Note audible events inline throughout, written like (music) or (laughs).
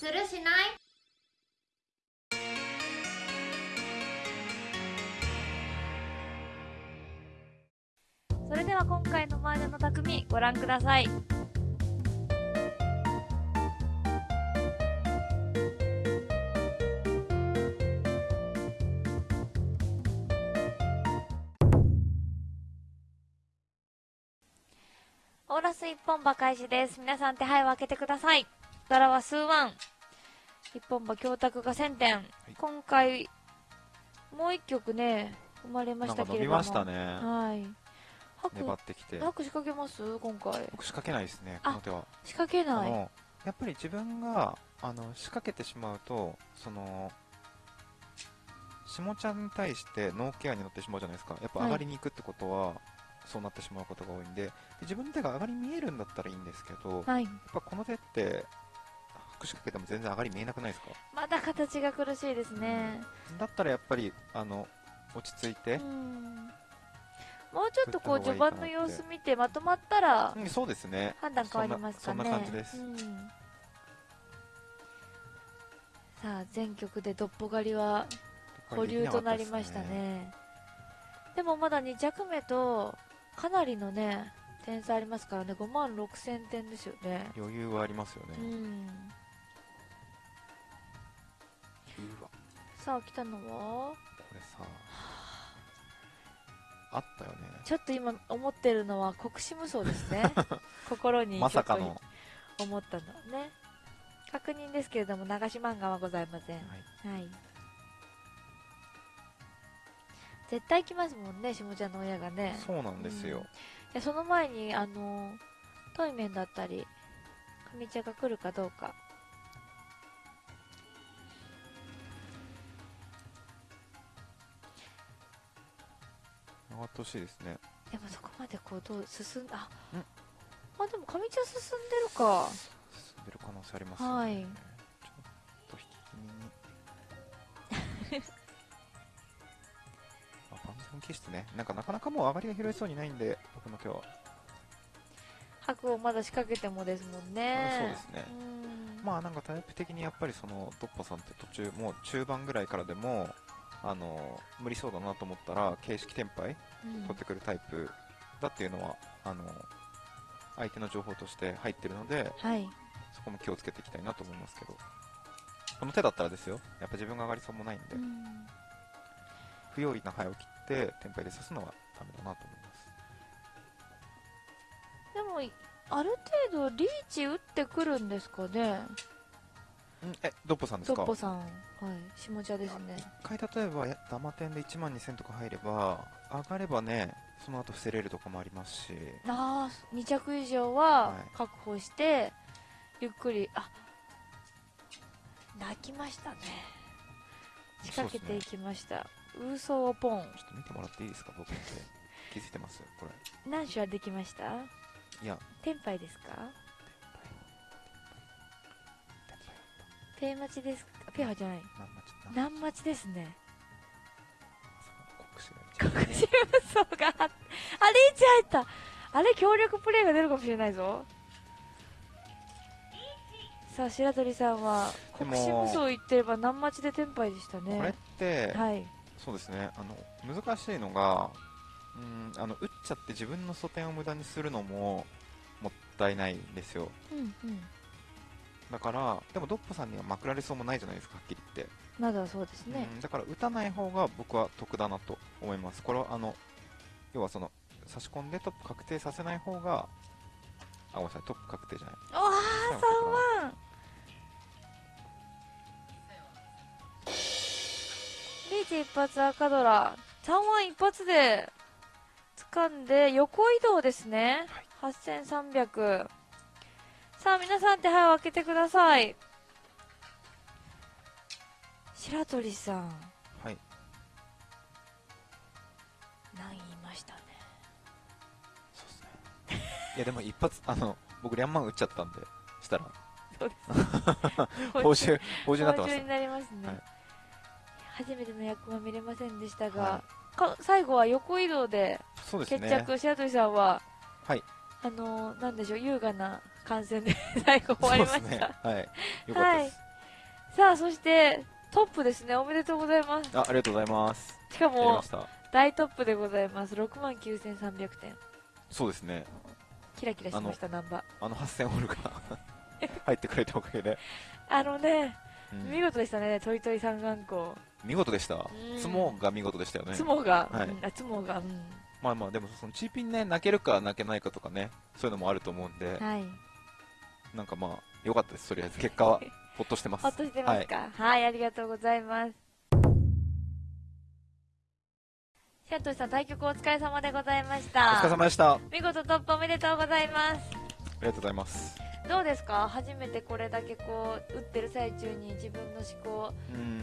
するしない？それでは今回の麻雀の匠ご覧くださいオーラス一本馬開始です。皆さん手配を開けてください。ドラは数ワン。一本馬教託が1000点。今回、もう一曲ね、生まれましたけれども。伸びましたね。はい。白粘ってきて。白仕掛けます？今回。僕仕掛けないですね、あこの手は。仕掛けない。やっぱり自分が、あの、仕掛けてしまうと、その、下ちゃんに対してノーケアに乗ってしまうじゃないですか。やっぱ上がりに行くってことは、そうなってしまうことが多いんでで、自分の手が上がり見えるんだったらいいんですけど、はい。やっぱこの手って、白仕掛けても全然上がり見えなくないですか？まだ形が苦しいですね。だったらやっぱり、あの、落ち着いてう、ん。もうちょっとこう序盤の様子見てまとまったらうんそうですね。判断変わりますかね。そんな感じですうんさあ、全局でドッポ狩りは保留となりましたね。でもまだ2着目とかなりのね、点差ありますからね、5万6000点ですよね。余裕はありますよね。うん。さあ、来たのは？これさ、あったよね。ちょっと今思ってるのは国士無双ですね。(laughs) 心にまさかのと。思ったのはね。確認ですけれども、流し漫画はございません。はいはい。絶対来ますもんね、下ちゃんの親がね。そうなんですよ。いやその前に、あの、トイメンだったり、組茶が来るかどうか。がってほしいですね。でもそこまでこう、どう進んあ、んあ、でも上茶進んでるか。進んでる可能性ありますよね。はいちょっと引き気味に。(laughs) あ、万全気質ね。なんかなかなかもう上がりが拾えそうにないんで、僕の手は。白をまだ仕掛けてもですもんね。そうですねうんまあなんかタイプ的にやっぱりそのドッポさんって途中もう中盤ぐらいからでもあの無理そうだなと思ったら形式転廃うん。取ってくるタイプだっていうのはあの相手の情報として入ってるのではい。そこも気をつけていきたいなと思いますけど。この手だったらですよ。やっぱ自分が上がりそうもないんで、うん。不用意な灰を切って転廃で刺すのはダメだなと思います。でも、ある程度リーチ打ってくるんですかね。んえドッポさんですか？ドッポさん。はい。下茶ですね。一回例えばやダマ点で1万2000とか入れば上がればねその後伏せれるとかもありますしああ、2着以上ははい確保して、ゆっくり、あ、泣きましたね。仕掛けていきました。ウーソーをポン。ちょっと見てもらっていいですか？僕の手気づいてます？これ何種はできました？いやテンパイですか？ペイ待ちですかペアじゃない。何待ち何何待ちですね。国士が国士無双があっあ、リーチ入ったあれ強力プレイが出るかもしれないぞ。さあ、白鳥さんは、国士無双言ってれば何待ちでテンパイでしたね。これって、はい。そうですねあの難しいのがうんあの打っちゃって自分の素点を無駄にするのももったいないんですようんうん。だからでもドッポさんにはまくられそうもないじゃないですかはっきり言ってまだそうですね。うんだから打たない方が僕は得だなと思います。これはあの要はその差し込んでトップ確定させない方があごめんなさいトップ確定じゃない。おわー、3万リーチ一発赤ドラ。3万一発で掴んで横移動ですね。8300。さあ、皆さん手配を開けてください。白鳥さん、はい。何言いましたね。そうですね。いやでも一発あの僕リャンマン打っちゃったんでしたらそうです。報酬報酬になってま報酬にした。なりますね、はい初めての役は見れませんでしたが、はか最後は横移動で決ね。着、白鳥さんははい。あのーなんでしょう優雅な観戦で (laughs) 最後終わりました、ね。はい。よかったはい。です。さあそしてトップですね。おめでとうございます。あありがとうございます。しかも大トップでございます。6万9300点。そうですね。キラキラしましたナンバー。あの8000ホールが (laughs) 入ってくれたおかげで、あのね、うん。見事でしたね。トイトイ三眼光。見事でした。ん。つもが見事でしたよね。つもが、はい。うん。あつもが。うん。まあまあでもそのチーピンね泣けるか泣けないかとかねそういうのもあると思うんで。はいなんかまあ良かったですとりあえず結果は (laughs) ほっとしてます。ほっとしてますか？はい、ありがとうございます。シャトシさん対局お疲れ様でございましおた疲れ様でした。あ見事トップおめでとうございます。りがとうございます。どうですか？初めてこれだけこう打ってる最中に自分の思考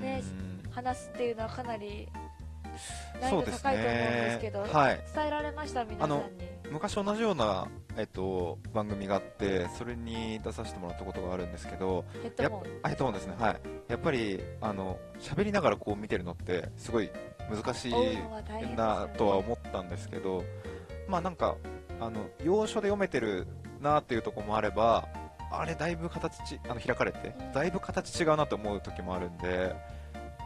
ね話すっていうのはかなり難易度高いと思うんですけどね。はい。伝えられました？皆さんに昔同じような、えっと、番組があってそれに出させてもらったことがあるんですけどやっヘッドホン。ヘッドホンですね。はい。やっぱりあの喋りながらこう見てるのってすごい難しいなとは思ったんですけどまあなんかあの要所で読めてるなっていうところもあればあれだいぶ形ちあの開かれてうんだいぶ形違うなと思う時もあるんで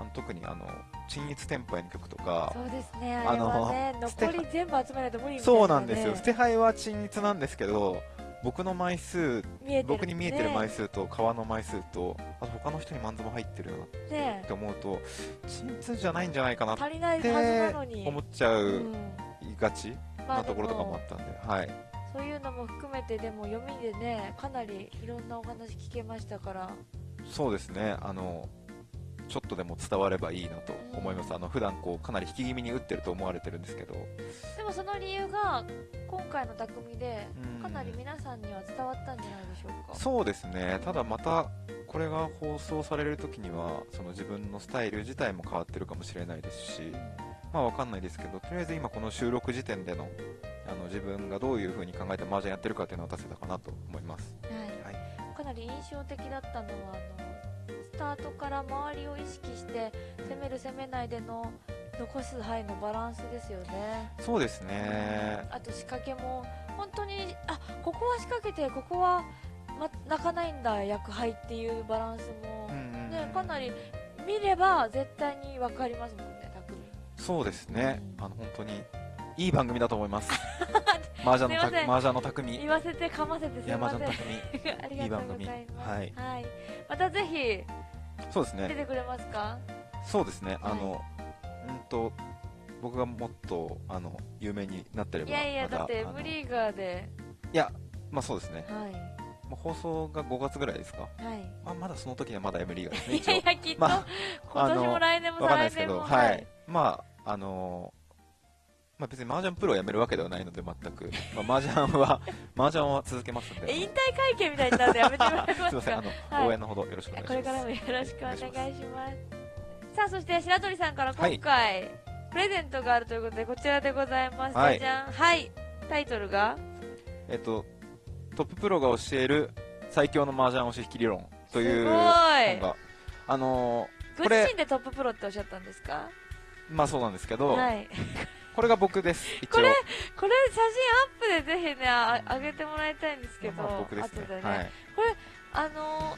あの特にあの鎮一テンパイの曲とかそうですね。あれはね残り全部集めないと無理ね、そうなんですよ。捨て牌は鎮一なんですけど僕の枚数見えてる僕に見えてる枚数数と革の枚数とあと他の人にマンズも入ってるなっねて思うと鎮一じゃないんじゃないかなって思っちゃう、うん。がちまあなところとかもあったんではい。そういうのも含めてでも読みでねかなりいろんなお話聞けましたから。そうですね。あのちょっとでも伝わればいいなと思います、あの普段こうかなり引き気味に打ってると思われてるんですけど。でもその理由が今回の匠でうん。かなり皆さんには伝わったんじゃないでしょうか。そうですね。ただまたこれが放送される時にはその自分のスタイル自体も変わってるかもしれないですしまあわかんないですけどとりあえず今この収録時点でのあの自分がどういう風に考えて麻雀やってるかっていうのを出せたかなと思います。はい。はい。かなり印象的だったのはあのスタートから周りを意識して攻める攻めないでの残す範囲のバランスですよね。そうですね。あと仕掛けも本当にあここは仕掛けてここは、ま、泣かないんだ役配っていうバランスも、ね、かなり見れば絶対に分かりますもんね匠そうですね。うんあの本当にいい番組だと思います (laughs) 麻雀のた麻雀の匠。言わせてかませてすみません。山田匠。(laughs) ありがとうございいい番組。はい。またぜひそうですね。出てくれますか？そうですね。あの、うんと僕がもっとあの有名になってればいやいやだってあの M リーガーで。いやまあそうですね、はい。まあ、放送が5月ぐらいですか、はい。まあ、まだその時にはまだ M リーガーですねいやいやきっと、(laughs) まあ今年も来年も再来年もどはい、まああのまあ、別に麻雀プロをやめるわけではないので全く、まあ、麻雀は (laughs) 麻雀は続けますんで。え引退会見みたいになるの？やめてもらえます (laughs) すいません。あかの、はい。応援のほどよろしくお願いします。これからもよろしくお願いします。さあそして白鳥さんから今回、プレゼントがあるということでこちらでございます、はい。じゃん。はい。タイトルが？えっとトッププロが教える最強の麻雀押し引き理論という本が。あのごこれ自身でトッププロっておっしゃったんですか？まあそうなんですけど、はいこれが僕ですこれこれ写真アップでぜひねああげてもらいたいんですけど、まあ僕ですね。後でね、はい。あの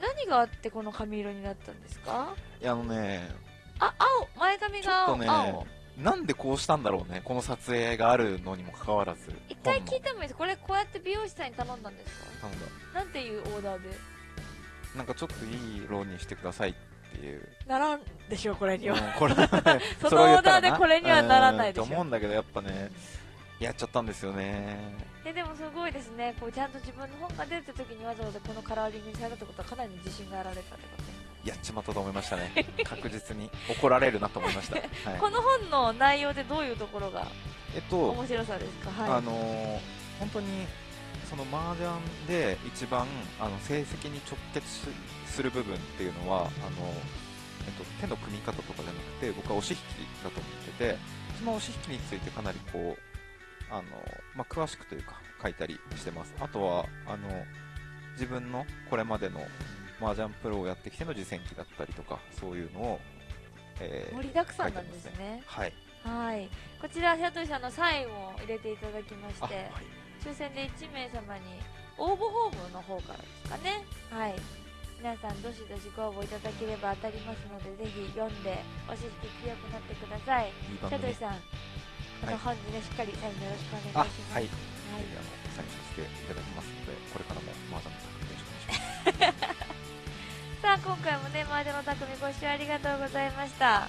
何があってこの髪色になったんですか？いやあのねあ青前髪が青,、ね青。なんでこうしたんだろうねこの撮影があるのにもかかわらず一回聞いてもいいです。これこうやって美容師さんに頼んだんですか？なんだ。なんていうオーダーで？なんかちょっといい色にしてくださいっていう。ならんでしょこれには、うんこれ (laughs) そのオーダーでこれにはならないでしょ。うんと思うんだけどやっぱねやっちゃったんですよね。ででもすごいですね。こうちゃんと自分の本が出た時にわざわざこのカラーリングにされたってことはかなりの自信があられたってことやっちまったと思いましたね。(laughs) 確実に怒られるなと思いました、はい、この本の内容でどういうところがえっと面白さですか？はい。あのー本当にその麻雀で一番あの成績に直結しする部分っていうのはあの、えっと、手の組み方とかじゃなくて僕は押し引きだと思っててその押し引きについてかなりこうあの、まあ、詳しくというか書いたりしてます。あとはあの自分のこれまでの麻雀プロをやってきての実践記だったりとかそういうのを、えー盛りだくさんなんですね。はい。はい。こちら白鳥さんのサインを入れていただきましあ、はてい、抽選で1名様に応募フォームの方からですかね。はい。皆さんどしどしご応募いただければ当たりますのでぜひ読んで押し引き強くなってください。いい番組。シャトリさんあのはい本にねしっかりサインよろしくおあ願いします。はい、ぜはい。ひあのサインさせていただきますのでこれからも麻雀の匠よろしくお願いします。(laughs) さあ今回もね麻雀の匠ご視聴ありがとうございました。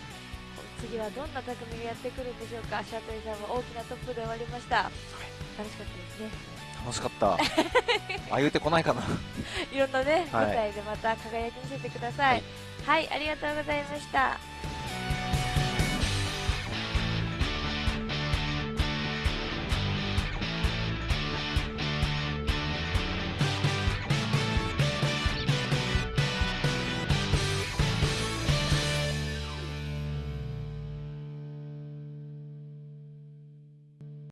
次はどんな匠がやってくるんでしょうか。シャトリさんも大きなトップで終わりました楽しかったですね。楽しかった。(laughs) ああ言うてこないかな。いろんなね、はい。舞台でまた輝き見せてください。はい、ありがとうございました